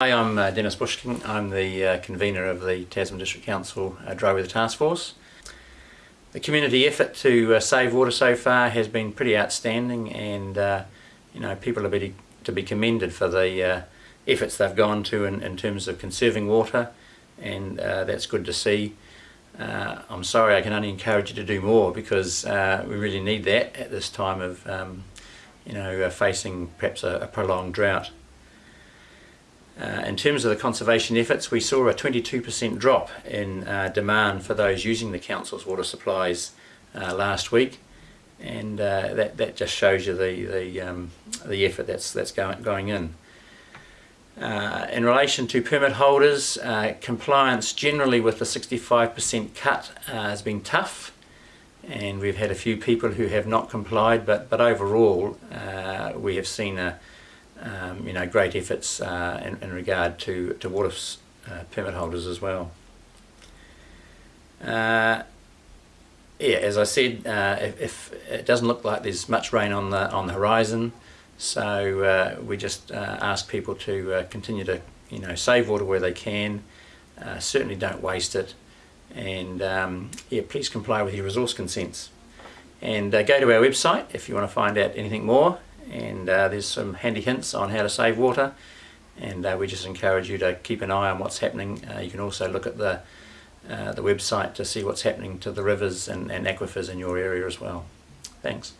Hi, I'm uh, Dennis Bush-King. I'm the uh, convener of the Tasman District Council uh, Dry Weather Task Force. The community effort to uh, save water so far has been pretty outstanding and uh, you know people are to be commended for the uh, efforts they've gone to in, in terms of conserving water and that's good to see. I'm sorry I can only encourage you to do more because we really need that at this time of um, you know facing perhaps a, a prolonged drought. Uh, in terms of the conservation efforts, we saw a 22% drop in uh, demand for those using the council's water supplies uh, last week, and uh, that that just shows you the the um, the effort that's that's going going in. Uh, in relation to permit holders, uh, compliance generally with the 65% cut has been tough, and we've had a few people who have not complied, but but overall we have seen a um, you know, great efforts uh, in, in, regard to, to water uh, permit holders as well. Uh, yeah, as I said, uh, if, if, it doesn't look like there's much rain on the on the horizon, so uh, we just uh, ask people to continue to you know save water where they can. certainly don't waste it, and um, yeah, please comply with your resource consents. And go to our website if you want to find out anything more and uh, there's some handy hints on how to save water and uh, we just encourage you to keep an eye on what's happening. Uh, you can also look at the, uh, the website to see what's happening to the rivers and, and aquifers in your area as well. Thanks.